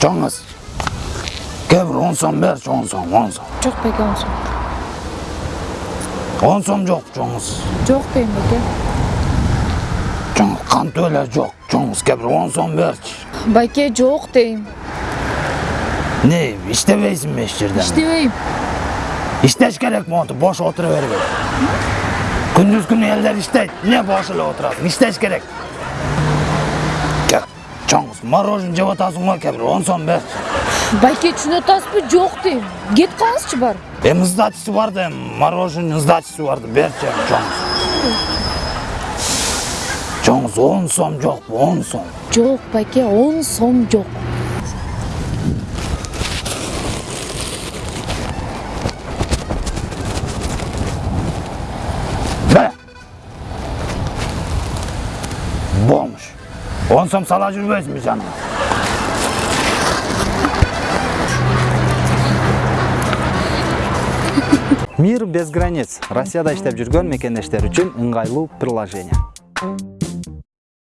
Çoğunuz. Kevr on son ver çoğun son, on son. Çok peki on son. On son yok çoğunuz. Çok peki. Неме жоқ, жоңыз кәбір, сом берші Байке жоқ дейм. Не, іштебейсің ме еш жерден? Іштебейм. керек монтип бош отыра бербе. Күндіз күні елдер іштейді, не бош эле отырасың, иштеш керек. Кәп, жоңыз, морожен жеп атасың ғой кәбір, сом бер Байке түшүнө атасызбы жок дейм. Кет калсынчы бар. Эми сдачасы бар да, мороженое сдачасы бар да, берші жоңуз болсаңыз он сом жоқ он сом жоқ бәке он сом жоқ бомж он сом сала жүрбөйсүңбү жаным мир без границ россияда иштеп жүргөн мекендештер үчүн ыңгайлуу приложение